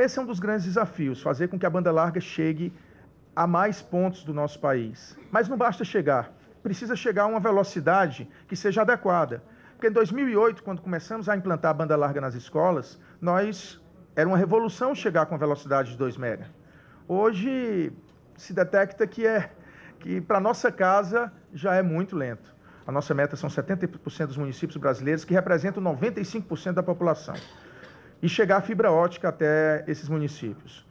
Esse é um dos grandes desafios, fazer com que a banda larga chegue a mais pontos do nosso país. Mas não basta chegar, precisa chegar a uma velocidade que seja adequada. Porque em 2008, quando começamos a implantar a banda larga nas escolas, nós era uma revolução chegar com a velocidade de 2 mega. Hoje se detecta que é que para nossa casa já é muito lento. A nossa meta são 70% dos municípios brasileiros, que representam 95% da população. E chegar a fibra ótica até esses municípios.